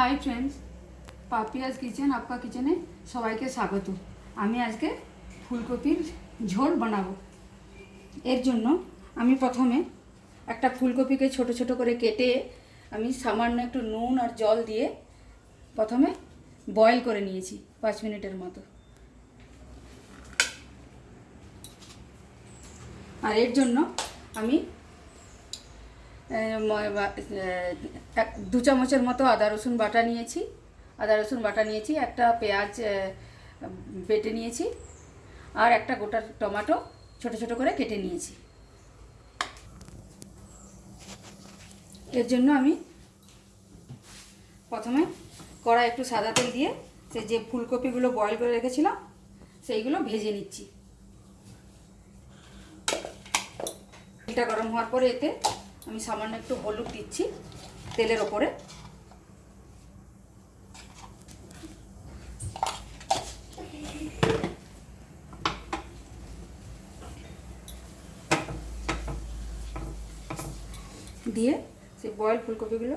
High friends Papiya's kitchen আপকা কিচেনে সবাইকে স্বাগত। আমি আজকে ফুলকপির ঝোল বানাবো। এর জন্য আমি প্রথমে একটা ফুলকপিকে ছোট ছোট করে কেটে আমি সামান্য একটু নুন আর জল দিয়ে প্রথমে বয়েল করে নিয়েছি পাঁচ মিনিটের মতো। আর এর জন্য আমি এক, দু চামচের মতো আদা রসুন বাটা নিয়েছি। আদা রসুন বাটা নিয়েছি, একটা পেঁয়াজ বেটে নিয়েছি, আর একটা গোটা টমেটো ছোট ছোট করে কেটে নিয়েছি। এর জন্য আমি প্রথমে কড়াই একটু সাদা তেল দিয়ে সে যে ফুলকপিগুলো বয়েল করে রেখেছিলাম, সেইগুলো ভেজে নিচ্ছি। তেলটা গরম হওয়ার পরে এতে আমি সামান্য একটু হলুদ দিচ্ছি তেলের ওপরে। দিয়ে সেই বয়েল ফুলকপিগুলো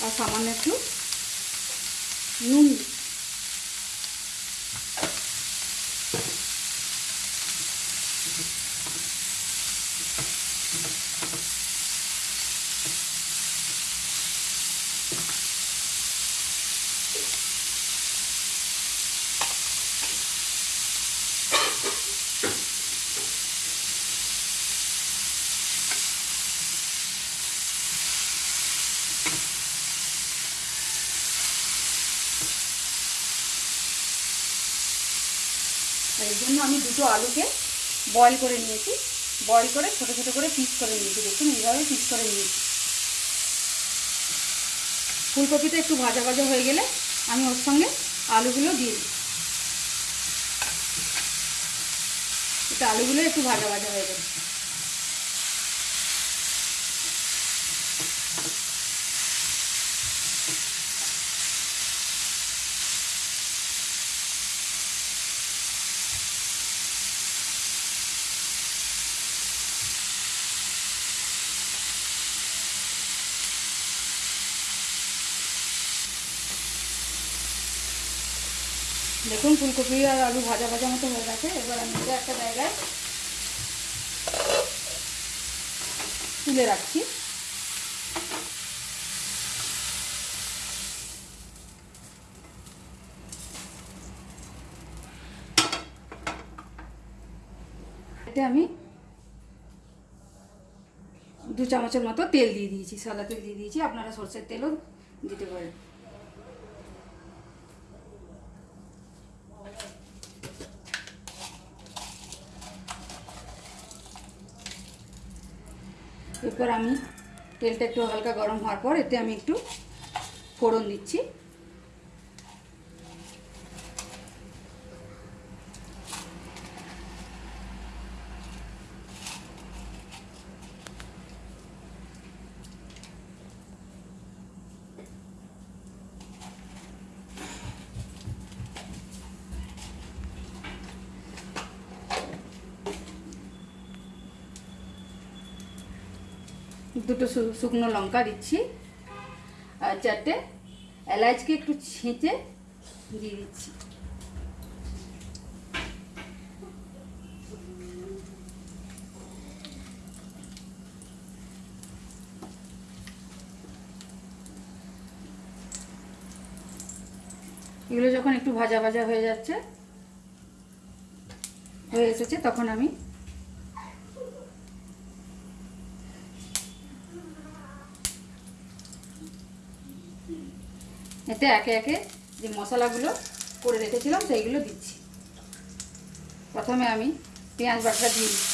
আর সামান্য একটু নুন আর এর জন্য আমি দুটো আলুকে বয়ল করে নিয়েছি। বয়ল করে ছোট ছোট করে পিস করে নিয়েছি। দেখুন, এইভাবে পিস করে নিয়েছি। ফুলকপিটা একটু ভাজা ভাজা হয়ে গেলে আমি ওর সঙ্গে আলুগুলো দিয়ে দিই। এটা আলুগুলো একটু ভাজা ভাজা হয়ে গেলে দেখুন, ফুলকপি আর আলু ভাজা ভাজা মতো হয়ে গেছে। এবার আমি এটা একটা জায়গায় তুলে রাখছি। এতে আমি দু চামচের মতো তেল দিয়ে দিয়েছি, সাদা তেল দিয়ে দিয়েছি। আপনারা সর্ষের তেলও দিতে পারেন। এরপর আমি তেলটা একটু হালকা গরম হওয়ার পর এতে আমি একটু ফোড়ন দিচ্ছি। দুটো শুকনো লঙ্কা দিচ্ছি আর চারটে এলাচকে একটু ছেঁচে দিয়ে দিচ্ছি। এগুলো যখন একটু ভাজা ভাজা হয়ে যাচ্ছে, হয়ে এসেছে, তখন আমি এতে একে একে যে মশলাগুলো করে রেখেছিলাম, সেইগুলো দিচ্ছি। প্রথমে আমি পেঁয়াজ বাটা দিয়ে দিচ্ছি।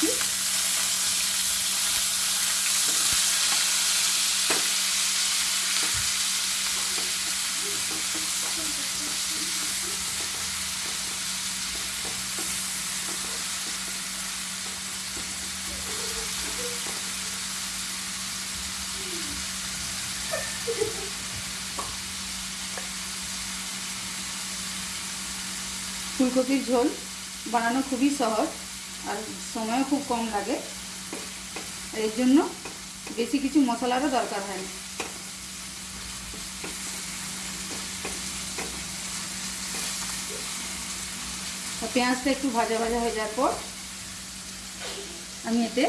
ফুলকপির ঝোল বানানো খুবই সহজ আর সময়ও খুব কম লাগে। এর জন্য বেশি কিছু মশলারও দরকার হয় না। পেঁয়াজটা একটু ভাজা ভাজা হয়ে যাওয়ার পর আমি এতে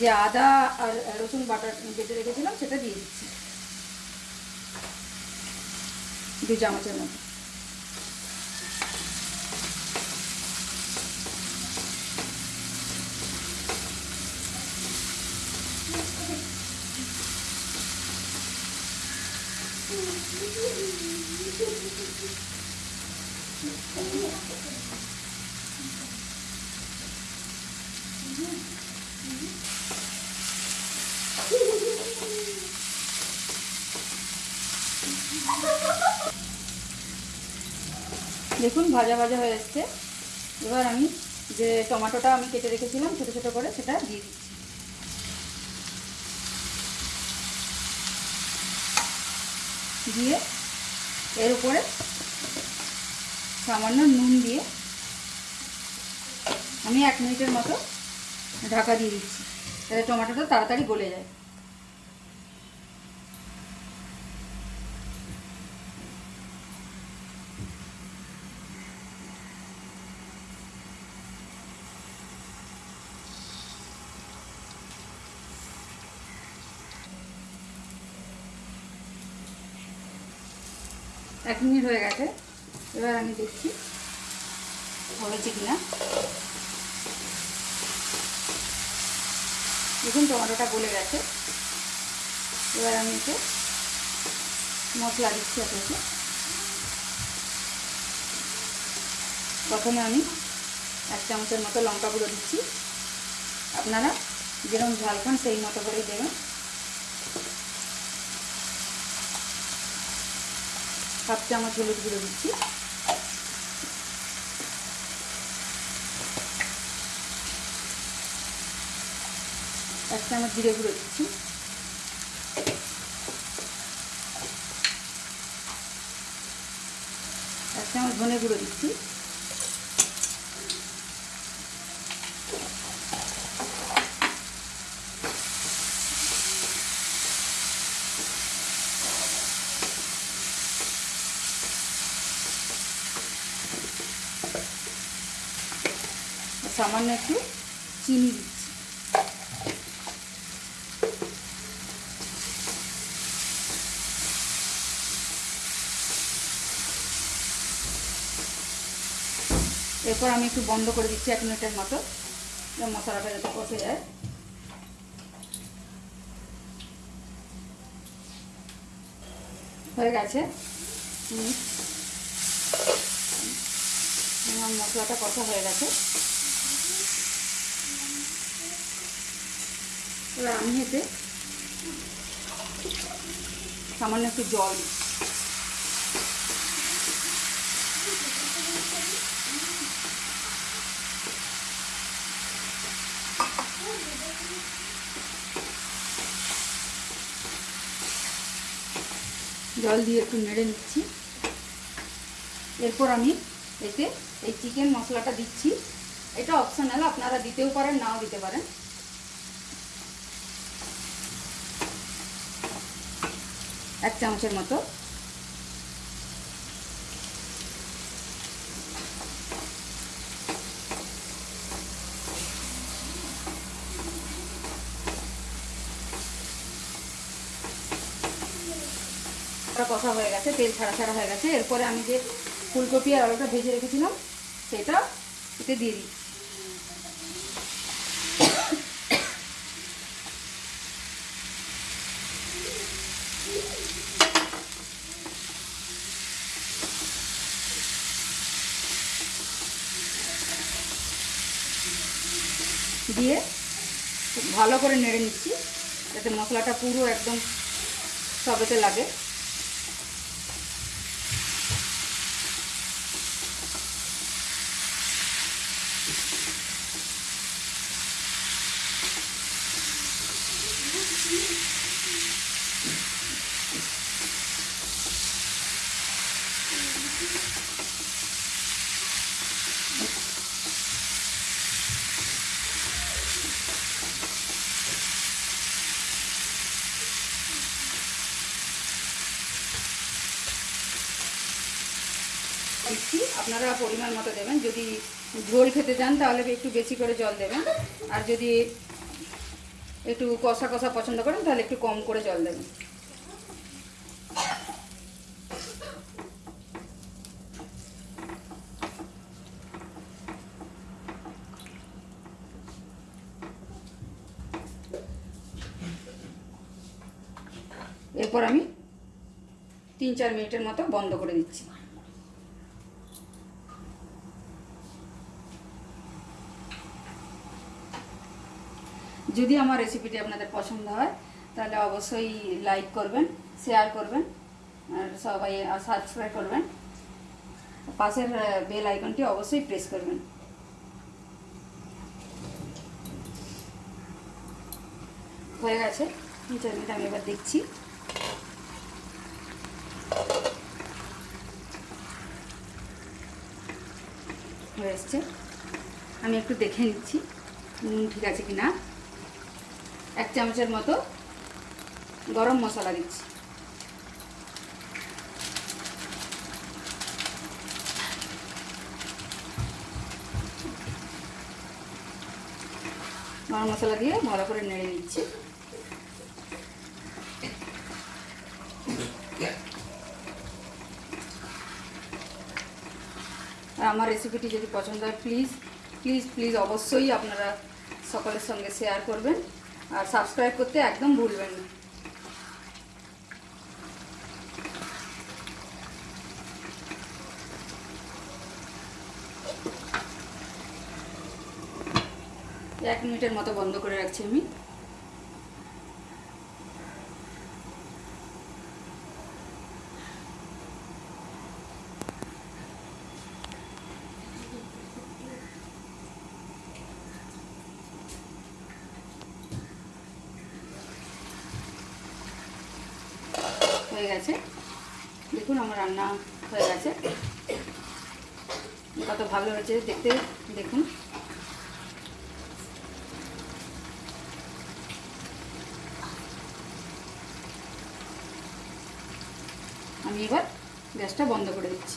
যে আদা আর রসুন বাটা বেটে রেখেছিলাম সেটা দিয়ে দিচ্ছি। দু চামচের মতো। দেখুন, ভাজা ভাজা হয়ে এসছে। এবার আমি যে টমেটোটা আমি কেটে রেখেছিলাম, ছোটো ছোটো করে সেটা দিয়ে দিচ্ছি। দিয়ে এর উপরে সামান্য নুন দিয়ে আমি এক মিনিটের মতো ঢাকা দিয়ে দিচ্ছি, যাতে টমেটোটা তাড়াতাড়ি গলে যায়। এক মিনিট হয়ে গেছে। এবার আমি দেখছি হয়েছে কিনা। দেখুন, টমেটোটা গলে গেছে। এবার আমি এতে মশলা দিচ্ছি আপনাকে। প্রথমে আমি এক চামচের মতো লঙ্কা গুঁড়ো দিচ্ছি। আপনারা যেরকম ঝাল খান, সেই মতো করেই দেবেন। হাফ চামচ হলুদ গুঁড়ো দিচ্ছি। এক চামচ জিরে গুঁড়ো দিচ্ছি। এক চামচ ধনে গুঁড়ো দিচ্ছি। সামান্য একটু চিনি দিচ্ছি। এরপর আমি একটু বন্ধ করে দিচ্ছি এক মিনিটের মতো। মশলাটা যাতে কষে যায়। হয়ে গেছে। আমার মশলাটা কষা হয়ে গেছে। এবার আমি এতে সামান্য একটু জল জল দিয়ে একটু নেড়ে নিচ্ছি। এরপর আমি এতে এই চিকেন মশলাটা দিচ্ছি। এটা অপশনাল আপনারা দিতেও পারেন, নাও দিতে পারেন। এক চামচের মতো। কষা হয়ে গেছে, তেল ছাড়া ছাড়া হয়ে গেছে। এরপরে আমি যে ফুলকপি আর আলুটা ভেজে রেখেছিলাম, সেটা এতে দিয়ে দিই। দিয়ে খুব ভালো করে নেড়ে নিচ্ছি। যাতে মশলাটা পুরো একদম সবেতে লাগে। আপনারা পরিমাণ মতো দেবেন। যদি ঝোল খেতে চান, তাহলে একটু বেশি করে জল দেবেন। আর যদি একটু কষা কষা পছন্দ করেন, তাহলে একটু কম করে জল দেবেন। এরপর আমি তিন চার মিনিটের মতো বন্ধ করে দিচ্ছি। যদি আমার রেসিপিটি আপনাদের পছন্দ হয়, তাহলে অবশ্যই লাইক করবেন শেয়ার করবেন, আর সবাই সাবস্ক্রাইব করবেন। পাশের বেল আইকনটি অবশ্যই প্রেস করবেন। হয়ে গেছে। চার আমি এবার দেখছি। হয়ে আমি একটু দেখে নিচ্ছি ঠিক আছে কি না এক চামচের মতো গরম মশলা দিচ্ছি। গরম মশলা দিয়ে ভালো করে নেড়ে নিচ্ছি। আর আমার রেসিপিটি যদি পছন্দ হয় প্লিজ প্লিজ প্লিজ অবশ্যই আপনারা সকলের সঙ্গে শেয়ার করবেন। আর সাবস্ক্রাইব করতে একদম ভুলবেন না। এক মিনিটের মতো বন্ধ করে রাখছি আমি। হয়ে গেছে। দেখুন আমার রান্না হয়ে গেছে। কত ভালো হয়েছে দেখতে, দেখুন। আমি এবার গ্যাসটা বন্ধ করে দিচ্ছি।